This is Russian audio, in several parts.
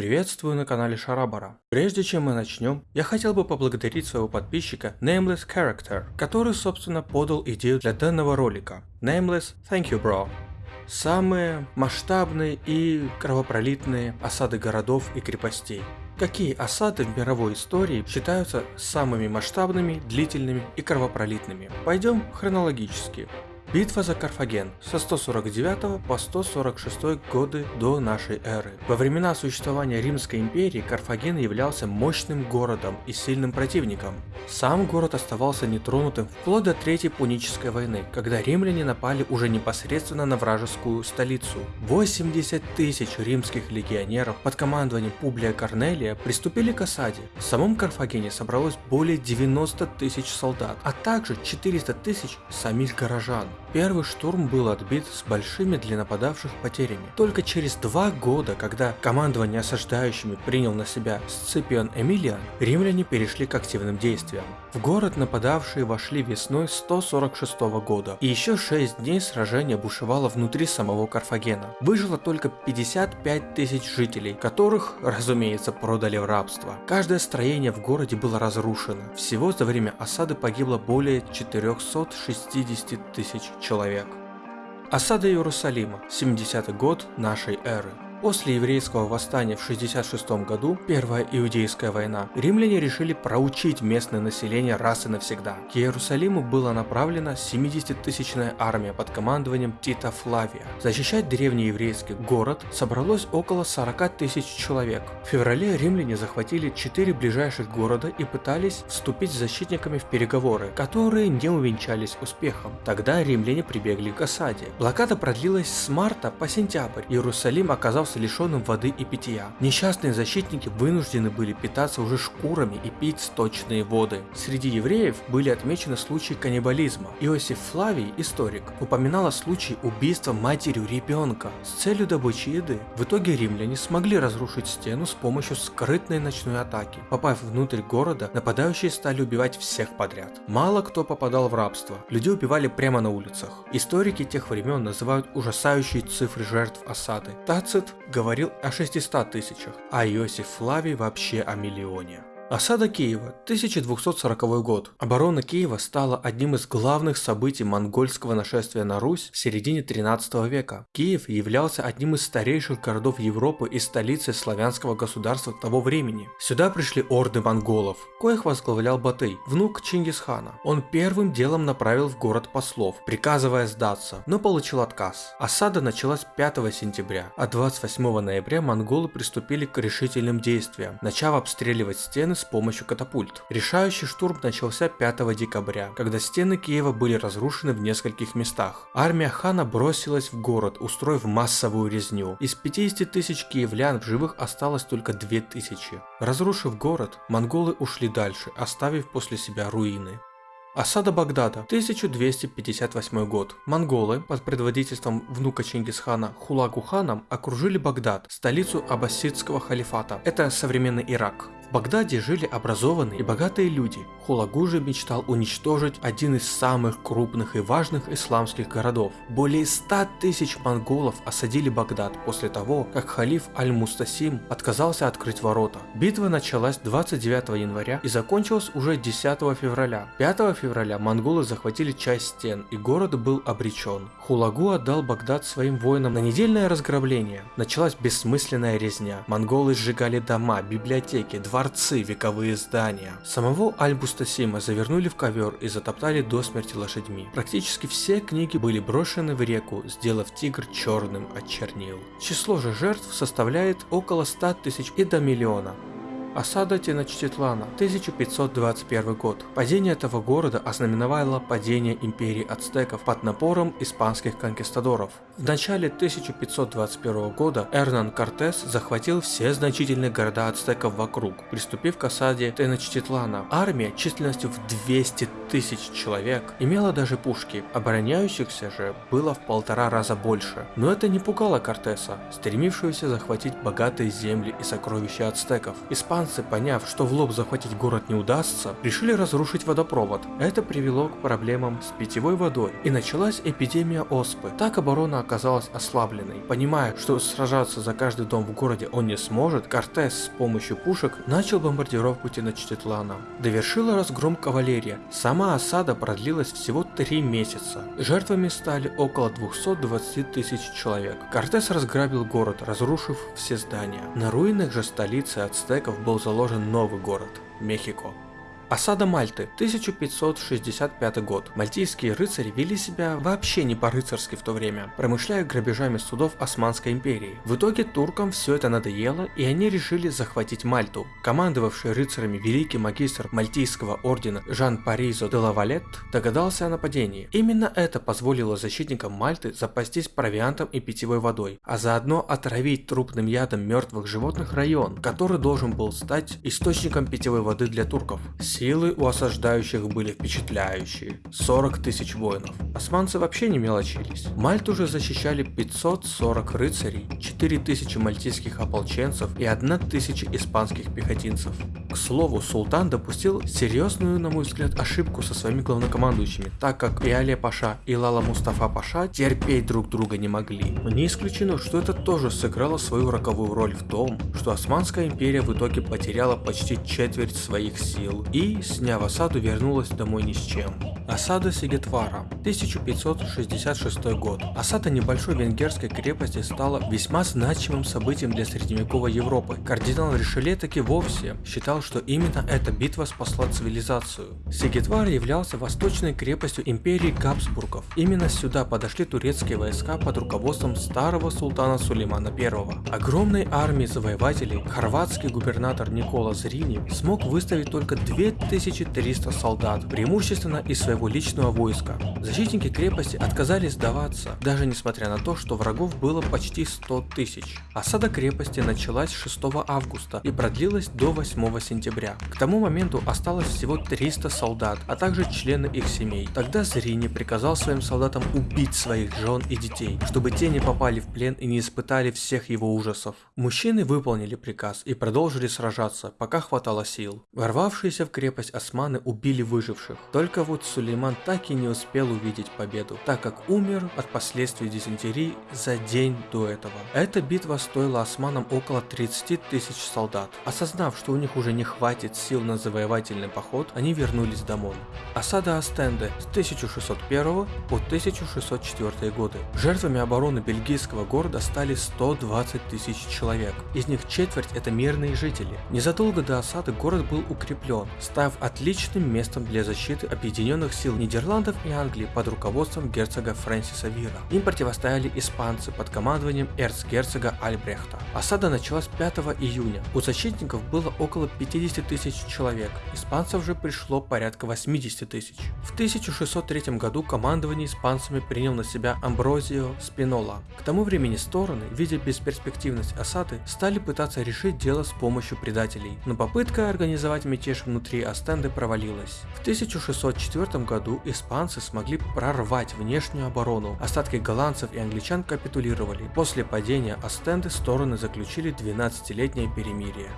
Приветствую на канале Шарабара. Прежде чем мы начнем, я хотел бы поблагодарить своего подписчика Nameless Character, который собственно подал идею для данного ролика. Nameless, thank you bro. Самые масштабные и кровопролитные осады городов и крепостей. Какие осады в мировой истории считаются самыми масштабными, длительными и кровопролитными? Пойдем хронологически. Битва за Карфаген со 149 по 146 годы до нашей эры. Во времена существования Римской империи Карфаген являлся мощным городом и сильным противником. Сам город оставался нетронутым вплоть до Третьей Пунической войны, когда римляне напали уже непосредственно на вражескую столицу. 80 тысяч римских легионеров под командованием Публия Корнелия приступили к осаде. В самом Карфагене собралось более 90 тысяч солдат, а также 400 тысяч самих горожан. Первый штурм был отбит с большими для нападавших потерями. Только через два года, когда командование осаждающими принял на себя Сципион Эмилиан, римляне перешли к активным действиям. В город нападавшие вошли весной 146 года, и еще 6 дней сражение бушевало внутри самого Карфагена. Выжило только 55 тысяч жителей, которых, разумеется, продали в рабство. Каждое строение в городе было разрушено. Всего за время осады погибло более 460 тысяч человек. Осада Иерусалима, 70 год нашей эры. После еврейского восстания в 66 году, Первая Иудейская война, римляне решили проучить местное население раз и навсегда. К Иерусалиму была направлена 70-тысячная армия под командованием Тита Флавия. Защищать древний еврейский город собралось около 40 тысяч человек. В феврале римляне захватили 4 ближайших города и пытались вступить с защитниками в переговоры, которые не увенчались успехом. Тогда римляне прибегли к осаде. Блокада продлилась с марта по сентябрь. Иерусалим оказался оказался лишенным воды и питья. Несчастные защитники вынуждены были питаться уже шкурами и пить сточные воды. Среди евреев были отмечены случаи каннибализма. Иосиф Флавий, историк, упоминал о случае убийства матерью ребенка с целью добычи еды. В итоге римляне смогли разрушить стену с помощью скрытной ночной атаки. Попав внутрь города, нападающие стали убивать всех подряд. Мало кто попадал в рабство, людей убивали прямо на улицах. Историки тех времен называют ужасающие цифры жертв осады. Тацит говорил о 600 тысячах, а Иосиф Флавий вообще о миллионе. Осада Киева, 1240 год. Оборона Киева стала одним из главных событий монгольского нашествия на Русь в середине 13 века. Киев являлся одним из старейших городов Европы и столицей славянского государства того времени. Сюда пришли орды монголов, коих возглавлял Батый, внук Чингисхана. Он первым делом направил в город послов, приказывая сдаться, но получил отказ. Осада началась 5 сентября, а 28 ноября монголы приступили к решительным действиям, начав обстреливать стены с помощью катапульт. Решающий штурм начался 5 декабря, когда стены Киева были разрушены в нескольких местах. Армия хана бросилась в город, устроив массовую резню. Из 50 тысяч киевлян в живых осталось только 2000. Разрушив город, монголы ушли дальше, оставив после себя руины. Осада Багдада, 1258 год. Монголы под предводительством внука Чингисхана Хулагу ханом окружили Багдад, столицу аббасидского халифата. Это современный Ирак. В Багдаде жили образованные и богатые люди. Хулагу же мечтал уничтожить один из самых крупных и важных исламских городов. Более 100 тысяч монголов осадили Багдад после того, как халиф Аль-Мустасим отказался открыть ворота. Битва началась 29 января и закончилась уже 10 февраля. 5 февраля монголы захватили часть стен и город был обречен. Хулагу отдал Багдад своим воинам на недельное разграбление. Началась бессмысленная резня. Монголы сжигали дома, библиотеки, дворцы дворцы, вековые здания. Самого Альбустасима завернули в ковер и затоптали до смерти лошадьми. Практически все книги были брошены в реку, сделав тигр черным от чернил. Число же жертв составляет около 100 тысяч и до миллиона. Осада Теночтитлана, 1521 год. Падение этого города ознаменовало падение империи ацтеков под напором испанских конкистадоров. В начале 1521 года Эрнан Кортес захватил все значительные города ацтеков вокруг, приступив к осаде Теночтитлана. Армия численностью в 200 тысяч человек имела даже пушки, обороняющихся же было в полтора раза больше. Но это не пугало Кортеса, стремившегося захватить богатые земли и сокровища ацтеков. Испан Испанцы, поняв, что в лоб захватить город не удастся, решили разрушить водопровод. Это привело к проблемам с питьевой водой и началась эпидемия оспы. Так оборона оказалась ослабленной. Понимая, что сражаться за каждый дом в городе он не сможет, Кортес с помощью пушек начал бомбардировку Теночтитлана. Довершила разгром кавалерия. Сама осада продлилась всего три месяца. Жертвами стали около 220 тысяч человек. Кортес разграбил город, разрушив все здания. На руинах же столицы ацтеков был заложен новый город – Мехико. Осада Мальты, 1565 год. Мальтийские рыцари вели себя вообще не по-рыцарски в то время, промышляя грабежами судов Османской империи. В итоге туркам все это надоело, и они решили захватить Мальту. Командовавший рыцарями великий магистр Мальтийского ордена Жан Паризо де Лавалет догадался о нападении. Именно это позволило защитникам Мальты запастись провиантом и питьевой водой, а заодно отравить трупным ядом мертвых животных район, который должен был стать источником питьевой воды для турков. Силы у осаждающих были впечатляющие. 40 тысяч воинов. Османцы вообще не мелочились. Мальту уже защищали 540 рыцарей, 4000 мальтийских ополченцев и 1000 испанских пехотинцев. К слову, султан допустил серьезную, на мой взгляд, ошибку со своими главнокомандующими, так как и Али Паша, и Лала Мустафа Паша терпеть друг друга не могли. Не исключено, что это тоже сыграло свою роковую роль в том, что Османская империя в итоге потеряла почти четверть своих сил и сняв осаду, вернулась домой ни с чем. Осада Сигетвара, 1566 год. Осада небольшой венгерской крепости стала весьма значимым событием для средневековой Европы. Кардинал Ришеле таки вовсе считал, что именно эта битва спасла цивилизацию. Сигетвар являлся восточной крепостью империи Габсбургов. Именно сюда подошли турецкие войска под руководством старого султана Сулеймана I. Огромной армии завоевателей хорватский губернатор Никола Зрини смог выставить только 2300 солдат, преимущественно из своего личного войска. Защитники крепости отказались сдаваться, даже несмотря на то, что врагов было почти 100 тысяч. Осада крепости началась 6 августа и продлилась до 8 сентября. К тому моменту осталось всего 300 солдат, а также члены их семей. Тогда Зрини приказал своим солдатам убить своих жен и детей, чтобы те не попали в плен и не испытали всех его ужасов. Мужчины выполнили приказ и продолжили сражаться, пока хватало сил. Ворвавшиеся в крепость османы убили выживших. Только вот Сулейман так и не успел увидеть победу, так как умер от последствий дизентерии за день до этого. Эта битва стоила османам около 30 тысяч солдат. Осознав, что у них уже не хватит сил на завоевательный поход, они вернулись домой. Осада Астенде с 1601 по 1604 годы. Жертвами обороны бельгийского города стали 120 тысяч человек. Из них четверть это мирные жители. Незадолго до осады город был укреплен, став отличным местом для защиты объединенных сил Нидерландов и Англии под руководством герцога Фрэнсиса Вира. Им противостояли испанцы под командованием эрцгерцога Альбрехта. Осада началась 5 июня. У защитников было около 50 тысяч человек, испанцев же пришло порядка 80 тысяч. В 1603 году командование испанцами принял на себя Амброзио Спинола. К тому времени стороны, видя бесперспективность осады, стали пытаться решить дело с помощью предателей, но попытка организовать мятеж внутри Астенды провалилась. В 1604 году испанцы смогли прорвать внешнюю оборону, остатки голландцев и англичан капитулировали. После падения Астенды стороны заключили 12-летнее перемирие.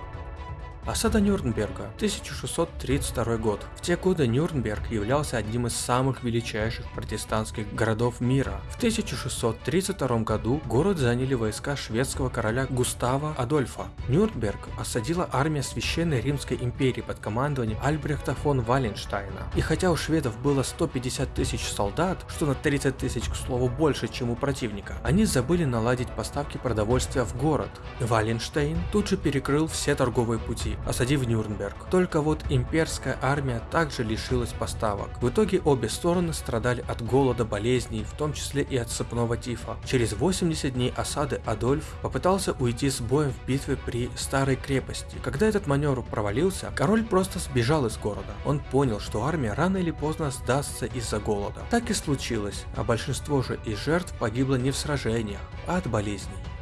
Осада Нюрнберга, 1632 год. В те годы Нюрнберг являлся одним из самых величайших протестантских городов мира. В 1632 году город заняли войска шведского короля Густава Адольфа. Нюрнберг осадила армия Священной Римской империи под командованием Альбрехта фон Валенштайна. И хотя у шведов было 150 тысяч солдат, что на 30 тысяч, к слову, больше, чем у противника, они забыли наладить поставки продовольствия в город. Валенштейн тут же перекрыл все торговые пути, осадив Нюрнберг. Только вот имперская армия также лишилась поставок. В итоге обе стороны страдали от голода, болезней, в том числе и от сыпного тифа. Через 80 дней осады Адольф попытался уйти с боем в битве при Старой крепости. Когда этот маневр провалился, король просто сбежал из города. Он понял, что армия рано или поздно сдастся из-за голода. Так и случилось, а большинство же из жертв погибло не в сражениях, а от болезней.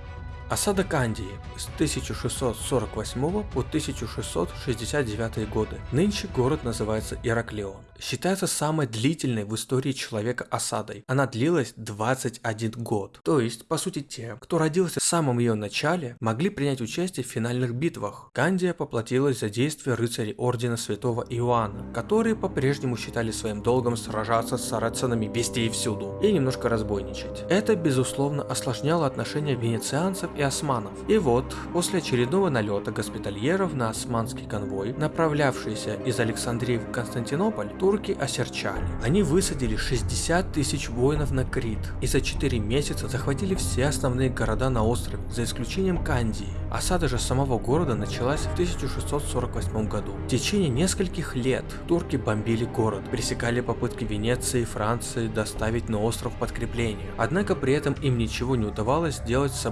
Осада Кандии с 1648 по 1669 годы. Нынче город называется Ираклион. Считается самой длительной в истории человека осадой. Она длилась 21 год. То есть, по сути, те, кто родился в самом ее начале, могли принять участие в финальных битвах. Кандия поплатилась за действия рыцарей Ордена Святого Иоанна, которые по-прежнему считали своим долгом сражаться с сарацинами везде и всюду, и немножко разбойничать. Это, безусловно, осложняло отношения венецианцев и османов. И вот, после очередного налета госпитальеров на османский конвой, направлявшийся из Александрии в Константинополь, турки осерчали. Они высадили 60 тысяч воинов на Крит и за 4 месяца захватили все основные города на острове, за исключением Кандии. Осада же самого города началась в 1648 году. В течение нескольких лет турки бомбили город, пресекали попытки Венеции и Франции доставить на остров подкрепление. Однако при этом им ничего не удавалось сделать с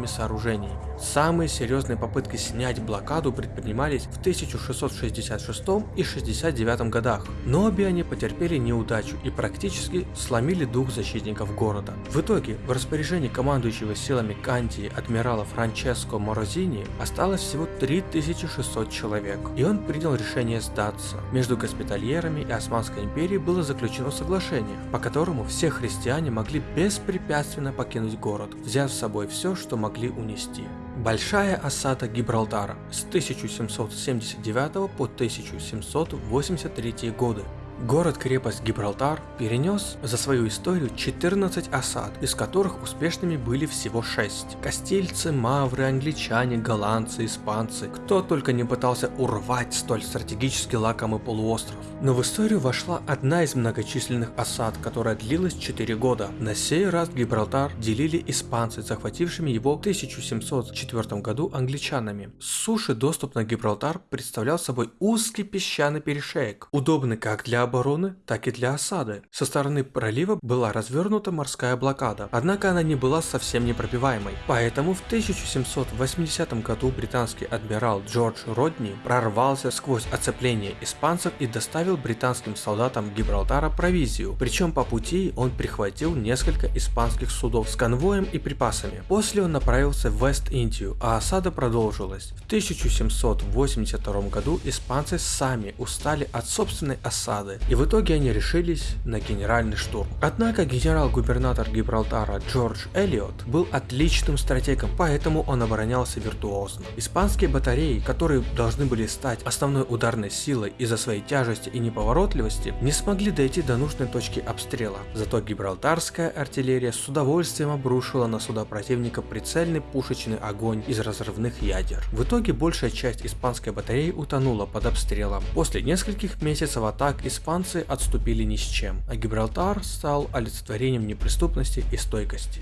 оборонительными сооружениями. Самые серьезные попытки снять блокаду предпринимались в 1666 и 69 годах, но обе они потерпели неудачу и практически сломили дух защитников города. В итоге, в распоряжении командующего силами Кантии адмирала Франческо Морозини осталось всего 3600 человек, и он принял решение сдаться. Между госпитальерами и Османской империей было заключено соглашение, по которому все христиане могли беспрепятственно покинуть город, взяв с собой все, что могли унести. Большая осада Гибралтара с 1779 по 1783 годы Город-крепость Гибралтар перенес за свою историю 14 осад, из которых успешными были всего 6. Кастильцы, мавры, англичане, голландцы, испанцы, кто только не пытался урвать столь стратегически лакомый полуостров. Но в историю вошла одна из многочисленных осад, которая длилась 4 года. На сей раз Гибралтар делили испанцы, захватившими его в 1704 году англичанами. С суши доступ на Гибралтар представлял собой узкий песчаный перешеек, удобный как для обороны, так и для осады. Со стороны пролива была развернута морская блокада, однако она не была совсем непробиваемой. Поэтому в 1780 году британский адмирал Джордж Родни прорвался сквозь оцепление испанцев и доставил британским солдатам Гибралтара провизию, причем по пути он прихватил несколько испанских судов с конвоем и припасами. После он направился в Вест-Индию, а осада продолжилась. В 1782 году испанцы сами устали от собственной осады и в итоге они решились на генеральный штурм. Однако генерал-губернатор Гибралтара Джордж Эллиот был отличным стратегом, поэтому он оборонялся виртуозно. Испанские батареи, которые должны были стать основной ударной силой из-за своей тяжести и неповоротливости, не смогли дойти до нужной точки обстрела. Зато гибралтарская артиллерия с удовольствием обрушила на суда противника прицельный пушечный огонь из разрывных ядер. В итоге большая часть испанской батареи утонула под обстрелом. После нескольких месяцев атак испанцы испанцы отступили ни с чем, а Гибралтар стал олицетворением неприступности и стойкости.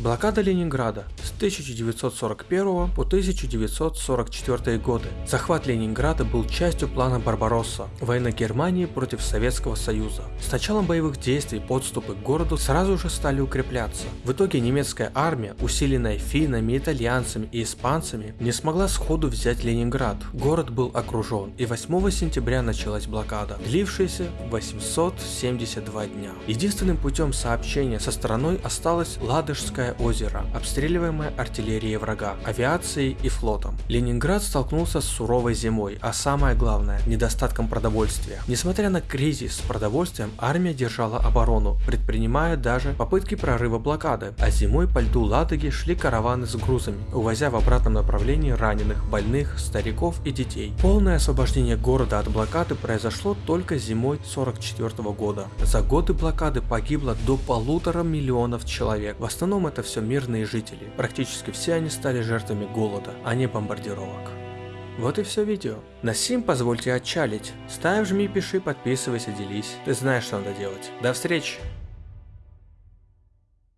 Блокада Ленинграда с 1941 по 1944 годы. Захват Ленинграда был частью плана Барбаросса, войны Германии против Советского Союза. С началом боевых действий подступы к городу сразу же стали укрепляться. В итоге немецкая армия, усиленная финнами, итальянцами и испанцами, не смогла сходу взять Ленинград. Город был окружен, и 8 сентября началась блокада, длившаяся 872 дня. Единственным путем сообщения со страной осталась Ладожская Черное озеро, обстреливаемое артиллерией врага, авиацией и флотом. Ленинград столкнулся с суровой зимой, а самое главное – недостатком продовольствия. Несмотря на кризис с продовольствием, армия держала оборону, предпринимая даже попытки прорыва блокады, а зимой по льду Ладоги шли караваны с грузами, увозя в обратном направлении раненых, больных, стариков и детей. Полное освобождение города от блокады произошло только зимой 44 года. За годы блокады погибло до полутора миллионов человек. В основном это это все мирные жители. Практически все они стали жертвами голода, а не бомбардировок. Вот и все видео. На сим позвольте отчалить. Ставь, жми, пиши, подписывайся, делись. Ты знаешь, что надо делать. До встречи!